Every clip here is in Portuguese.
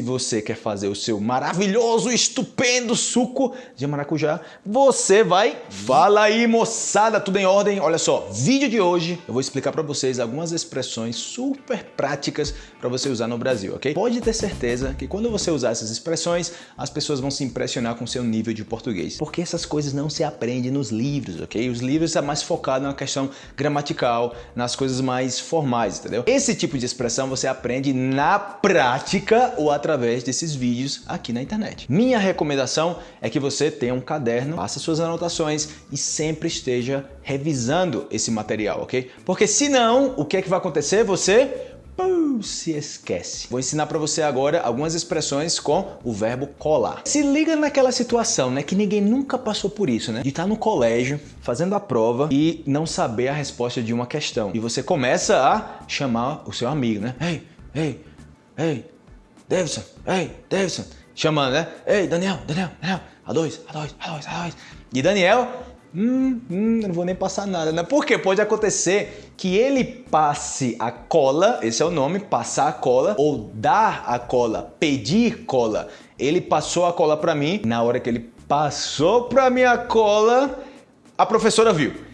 Se você quer fazer o seu maravilhoso, estupendo suco de maracujá, você vai... Fala aí, moçada, tudo em ordem? Olha só, vídeo de hoje eu vou explicar para vocês algumas expressões super práticas para você usar no Brasil, ok? Pode ter certeza que quando você usar essas expressões, as pessoas vão se impressionar com seu nível de português. Porque essas coisas não se aprendem nos livros, ok? Os livros é mais focado na questão gramatical, nas coisas mais formais, entendeu? Esse tipo de expressão você aprende na prática ou através através desses vídeos aqui na internet. Minha recomendação é que você tenha um caderno, faça suas anotações e sempre esteja revisando esse material, ok? Porque senão, o que é que vai acontecer? Você se esquece. Vou ensinar para você agora algumas expressões com o verbo colar. Se liga naquela situação, né, que ninguém nunca passou por isso, né? De estar tá no colégio, fazendo a prova e não saber a resposta de uma questão. E você começa a chamar o seu amigo, né? Ei, ei, ei, Davidson, ei, Davidson, chamando, né? Ei, Daniel, Daniel, Daniel, A2, A2, A2, A2. E Daniel, hum, hum, não vou nem passar nada, né? Porque pode acontecer que ele passe a cola, esse é o nome, passar a cola, ou dar a cola, pedir cola. Ele passou a cola para mim, na hora que ele passou para minha cola, a professora viu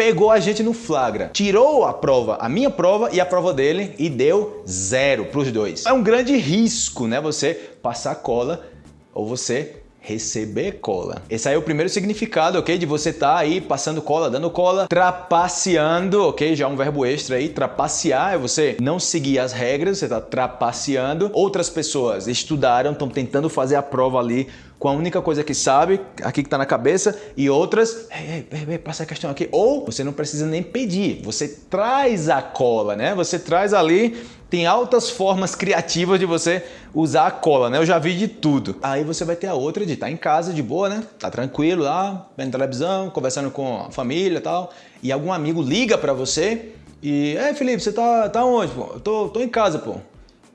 pegou a gente no flagra, tirou a prova, a minha prova e a prova dele e deu zero para os dois. É um grande risco, né? Você passar cola ou você receber cola. Esse aí é o primeiro significado, ok? De você estar tá aí passando cola, dando cola, trapaceando, ok? Já um verbo extra aí, trapacear é você não seguir as regras, você está trapaceando. Outras pessoas estudaram, estão tentando fazer a prova ali com a única coisa que sabe, aqui que está na cabeça, e outras, ei, ei, ei, passa a questão aqui. Ou você não precisa nem pedir, você traz a cola, né? Você traz ali tem altas formas criativas de você usar a cola, né? Eu já vi de tudo. Aí você vai ter a outra de estar tá em casa de boa, né? Tá tranquilo lá, vendo televisão, conversando com a família e tal. E algum amigo liga para você e... Ei, Felipe, você tá, tá onde, pô? Eu tô, tô em casa, pô.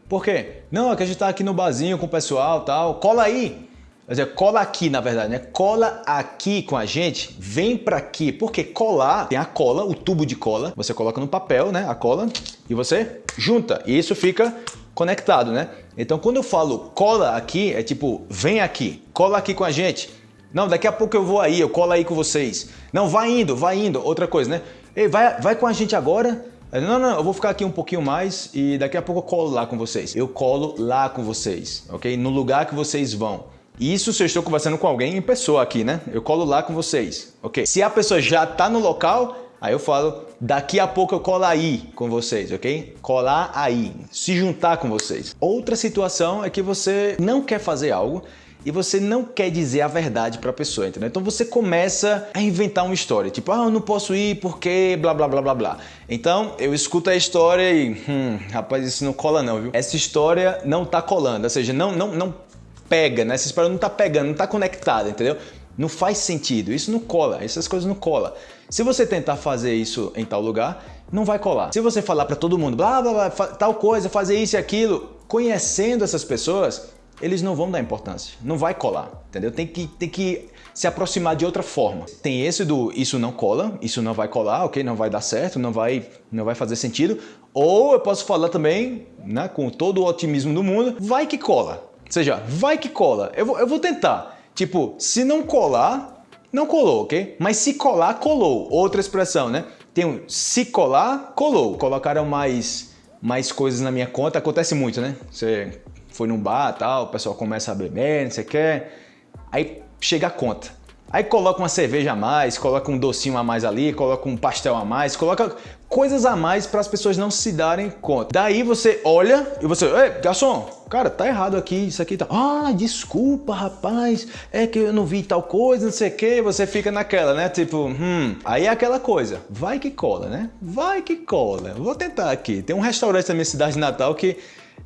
Por quê? Não, é que a gente tá aqui no barzinho com o pessoal tal. Cola aí. Quer dizer, cola aqui, na verdade, né? Cola aqui com a gente, vem para aqui. Porque colar, tem a cola, o tubo de cola. Você coloca no papel, né? A cola e você junta. E isso fica conectado, né? Então, quando eu falo cola aqui, é tipo, vem aqui, cola aqui com a gente. Não, daqui a pouco eu vou aí, eu colo aí com vocês. Não, vai indo, vai indo. Outra coisa, né? Ei, vai, vai com a gente agora. Não, não, eu vou ficar aqui um pouquinho mais e daqui a pouco eu colo lá com vocês. Eu colo lá com vocês, ok? No lugar que vocês vão. Isso se eu estou conversando com alguém em pessoa aqui, né? Eu colo lá com vocês, ok? Se a pessoa já está no local, aí eu falo, daqui a pouco eu colo aí com vocês, ok? Colar aí, se juntar com vocês. Outra situação é que você não quer fazer algo e você não quer dizer a verdade para a pessoa, entendeu? Então você começa a inventar uma história, tipo, ah, eu não posso ir porque blá blá blá blá blá. Então eu escuto a história e, hum, rapaz, isso não cola não, viu? Essa história não tá colando, ou seja, não, não, não pega, né? Essa história não tá pegando, não tá conectada, entendeu? Não faz sentido, isso não cola, essas coisas não colam. Se você tentar fazer isso em tal lugar, não vai colar. Se você falar para todo mundo, blá, blá, blá, tal coisa, fazer isso e aquilo, conhecendo essas pessoas, eles não vão dar importância, não vai colar, entendeu? Tem que, tem que se aproximar de outra forma. Tem esse do isso não cola, isso não vai colar, ok? Não vai dar certo, não vai, não vai fazer sentido. Ou eu posso falar também, né, com todo o otimismo do mundo, vai que cola. Seja, vai que cola. Eu vou, eu vou tentar. Tipo, se não colar, não colou, ok? Mas se colar, colou. Outra expressão, né? Tem um se colar, colou. Colocaram mais, mais coisas na minha conta. Acontece muito, né? Você foi num bar tal, o pessoal começa a beber, não sei o que. Aí chega a conta. Aí coloca uma cerveja a mais, coloca um docinho a mais ali, coloca um pastel a mais, coloca coisas a mais para as pessoas não se darem conta. Daí você olha e você, ei, garçom, cara, tá errado aqui, isso aqui tá... Ah, desculpa, rapaz, é que eu não vi tal coisa, não sei o que, você fica naquela, né? Tipo, hum, aí é aquela coisa, vai que cola, né? Vai que cola. Vou tentar aqui. Tem um restaurante na minha cidade de Natal que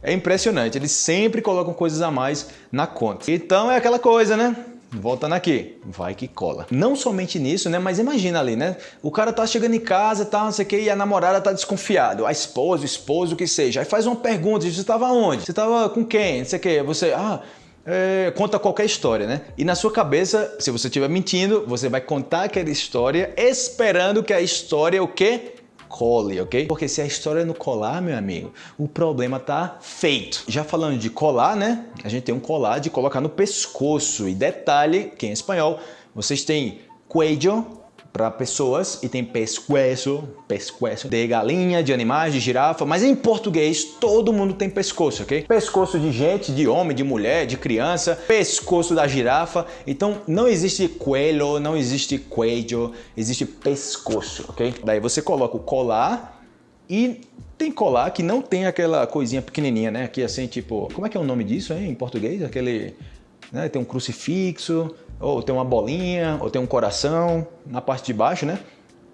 é impressionante, eles sempre colocam coisas a mais na conta. Então é aquela coisa, né? Voltando aqui, vai que cola. Não somente nisso, né? Mas imagina ali, né? O cara tá chegando em casa, tá, não sei o que, e a namorada tá desconfiado. A esposa, o esposo, o que seja. Aí faz uma pergunta, você estava onde? Você estava com quem? Não sei o que. Você, ah, é, conta qualquer história, né? E na sua cabeça, se você estiver mentindo, você vai contar aquela história esperando que a história, o quê? Cole, ok? Porque se a história não colar, meu amigo, o problema tá feito. Já falando de colar, né? A gente tem um colar de colocar no pescoço. E detalhe, que em espanhol, vocês têm cuello, para pessoas e tem pescoço, pescoço de galinha, de animais, de girafa, mas em português todo mundo tem pescoço, ok? Pescoço de gente, de homem, de mulher, de criança, pescoço da girafa. Então não existe coelho, não existe cuello, existe pescoço, ok? Daí você coloca o colar e tem colar que não tem aquela coisinha pequenininha, né? Aqui assim, tipo, como é que é o nome disso, hein, em português? Aquele, né? Tem um crucifixo, ou tem uma bolinha, ou tem um coração na parte de baixo, né?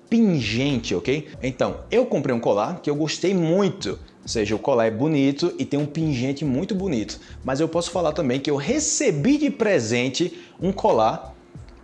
Pingente, ok? Então, eu comprei um colar que eu gostei muito. Ou seja, o colar é bonito e tem um pingente muito bonito. Mas eu posso falar também que eu recebi de presente um colar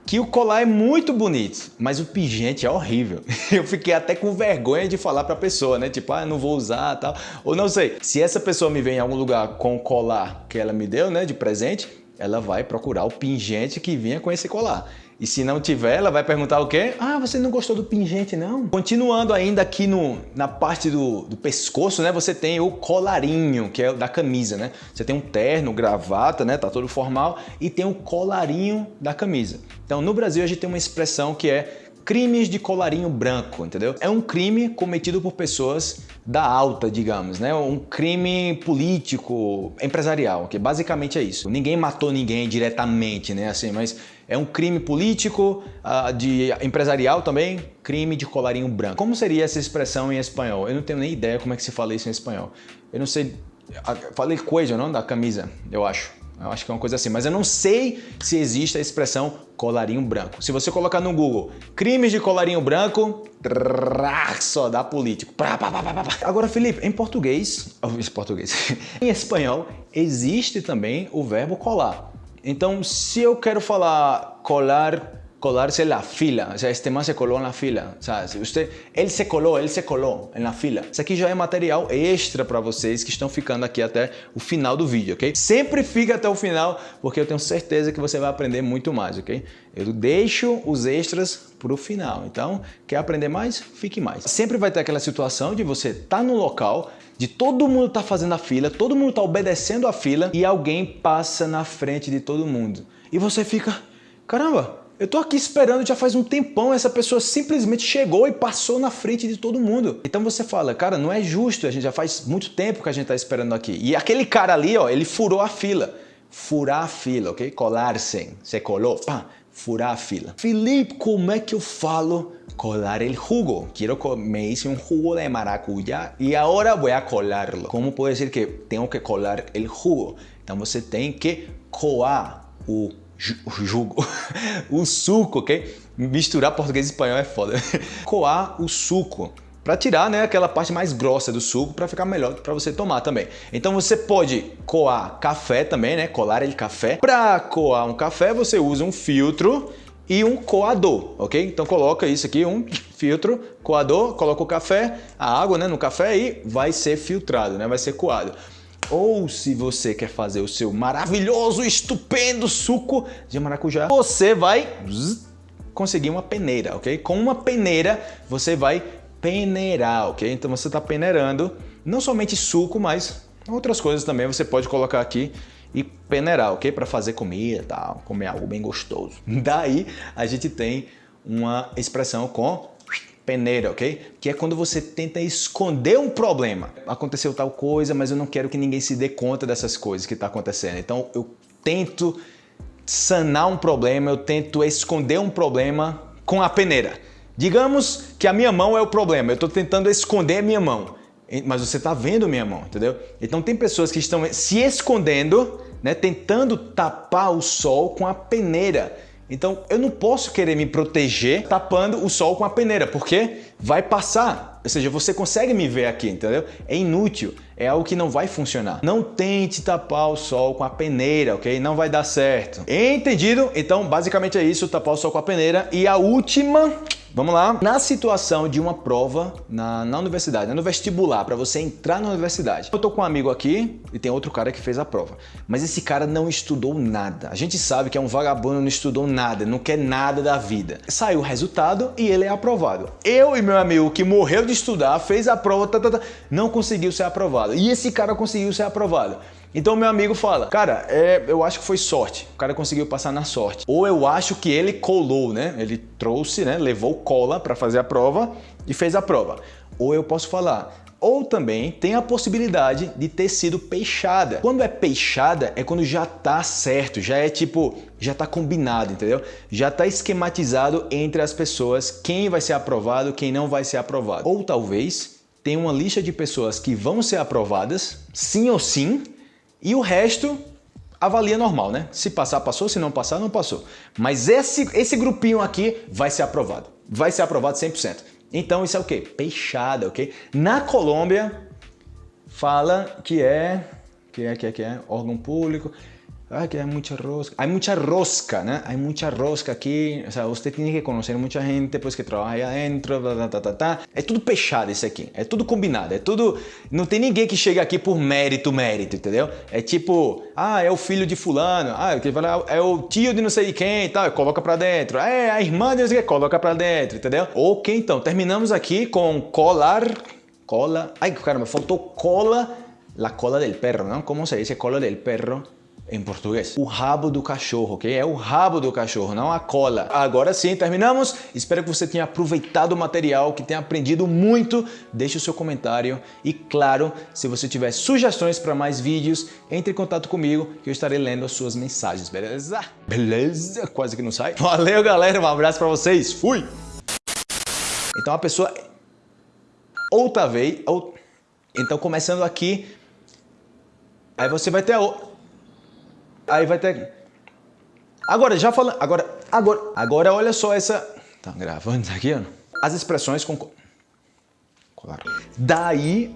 que o colar é muito bonito, mas o pingente é horrível. Eu fiquei até com vergonha de falar para a pessoa, né? Tipo, ah, não vou usar, tal. Ou não sei. Se essa pessoa me vem em algum lugar com o colar que ela me deu, né, de presente, ela vai procurar o pingente que vinha com esse colar. E se não tiver, ela vai perguntar o quê? Ah, você não gostou do pingente, não? Continuando ainda aqui no, na parte do, do pescoço, né? Você tem o colarinho, que é da camisa, né? Você tem um terno, gravata, né? Tá todo formal. E tem o colarinho da camisa. Então, no Brasil, a gente tem uma expressão que é crimes de colarinho branco, entendeu? É um crime cometido por pessoas da alta, digamos, né? Um crime político, empresarial, que basicamente é isso. Ninguém matou ninguém diretamente, né? Assim, mas é um crime político, uh, de empresarial também, crime de colarinho branco. Como seria essa expressão em espanhol? Eu não tenho nem ideia como é que se fala isso em espanhol. Eu não sei, falei coisa, não, da camisa, eu acho. Eu acho que é uma coisa assim, mas eu não sei se existe a expressão colarinho branco. Se você colocar no Google crimes de colarinho branco, só dá político. Agora, Felipe, em português, em português, em espanhol, existe também o verbo colar. Então, se eu quero falar colar colarse la fila, o sea, este man se coló en la fila, o sea, usted, ele se colou, ele se colou na fila. Isso aqui já é material extra para vocês que estão ficando aqui até o final do vídeo, ok? Sempre fica até o final, porque eu tenho certeza que você vai aprender muito mais, ok? Eu deixo os extras para o final, então, quer aprender mais? Fique mais. Sempre vai ter aquela situação de você tá no local, de todo mundo tá fazendo a fila, todo mundo tá obedecendo a fila e alguém passa na frente de todo mundo. E você fica, caramba, eu tô aqui esperando já faz um tempão, essa pessoa simplesmente chegou e passou na frente de todo mundo. Então você fala, cara, não é justo, a gente já faz muito tempo que a gente tá esperando aqui. E aquele cara ali, ó, ele furou a fila. Furar a fila, ok? Colar-se, se colou, pá, furar a fila. Felipe, como é que eu falo colar el jugo? Quero me hice un jugo de maracujá e agora vou a colarlo. Como pode dizer que tenho que colar el jugo? Então você tem que coar o jugo, o suco, ok? Misturar português e espanhol é foda. Coar o suco para tirar né, aquela parte mais grossa do suco para ficar melhor para você tomar também. Então você pode coar café também, né? Colar ele café. Para coar um café você usa um filtro e um coador, ok? Então coloca isso aqui, um filtro, coador, coloca o café, a água né, no café e vai ser filtrado, né? Vai ser coado. Ou se você quer fazer o seu maravilhoso, estupendo suco de maracujá, você vai conseguir uma peneira, ok? Com uma peneira você vai peneirar, ok? Então você está peneirando não somente suco, mas outras coisas também você pode colocar aqui e peneirar, ok? Para fazer comida, tal, comer algo bem gostoso. Daí a gente tem uma expressão com peneira, ok? Que é quando você tenta esconder um problema. Aconteceu tal coisa, mas eu não quero que ninguém se dê conta dessas coisas que está acontecendo. Então eu tento sanar um problema, eu tento esconder um problema com a peneira. Digamos que a minha mão é o problema, eu estou tentando esconder a minha mão, mas você está vendo minha mão, entendeu? Então tem pessoas que estão se escondendo, né, tentando tapar o sol com a peneira. Então eu não posso querer me proteger tapando o sol com a peneira, porque vai passar. Ou seja, você consegue me ver aqui, entendeu? É inútil, é algo que não vai funcionar. Não tente tapar o sol com a peneira, ok? Não vai dar certo. Entendido? Então basicamente é isso, tapar o sol com a peneira. E a última Vamos lá. Na situação de uma prova na, na universidade, né, no vestibular, para você entrar na universidade. Eu tô com um amigo aqui e tem outro cara que fez a prova. Mas esse cara não estudou nada. A gente sabe que é um vagabundo, não estudou nada, não quer nada da vida. Saiu o resultado e ele é aprovado. Eu e meu amigo que morreu de estudar, fez a prova, tá, tá, tá, não conseguiu ser aprovado. E esse cara conseguiu ser aprovado. Então meu amigo fala, cara, é, eu acho que foi sorte. O cara conseguiu passar na sorte. Ou eu acho que ele colou, né? Ele trouxe, né? Levou cola para fazer a prova e fez a prova. Ou eu posso falar, ou também tem a possibilidade de ter sido peixada. Quando é peixada é quando já tá certo, já é tipo, já tá combinado, entendeu? Já tá esquematizado entre as pessoas quem vai ser aprovado, quem não vai ser aprovado. Ou talvez tem uma lista de pessoas que vão ser aprovadas, sim ou sim, e o resto avalia normal, né? Se passar, passou, se não passar, não passou. Mas esse, esse grupinho aqui vai ser aprovado. Vai ser aprovado 100%. Então isso é o quê? Peixada, ok? Na Colômbia, fala que é, que é, que é, que é órgão público, Ah, que hay mucha rosca. Hay mucha rosca, ¿no? Hay mucha rosca aquí. O sea, usted tiene que conocer mucha gente pues, que trabalha aí adentro, tá, tá, tá, tá. É tudo fechado isso aqui. É tudo combinado. É tudo... Não tem ninguém que chega aqui por mérito, mérito, entendeu? É tipo, ah, é o filho de fulano. Ah, é o tio de não sei quem e tal. Coloca pra dentro. É a irmã de não sei quem. Coloca pra dentro, entendeu? Ok, então. Terminamos aqui com colar... Cola... Ai, caramba, faltou cola... La cola del perro, ¿no? ¿Cómo se dice cola del perro? Em português. O rabo do cachorro, ok? É o rabo do cachorro, não a cola. Agora sim, terminamos. Espero que você tenha aproveitado o material, que tenha aprendido muito. Deixe o seu comentário e, claro, se você tiver sugestões para mais vídeos, entre em contato comigo que eu estarei lendo as suas mensagens, beleza? Beleza? Quase que não sai. Valeu, galera. Um abraço para vocês. Fui! Então a pessoa... Outra vez... Ou... Então começando aqui... Aí você vai ter... A... Aí vai ter... Agora, já falando... Agora, agora, agora olha só essa... Tá gravando isso aqui, ó. As expressões com... Claro. Daí...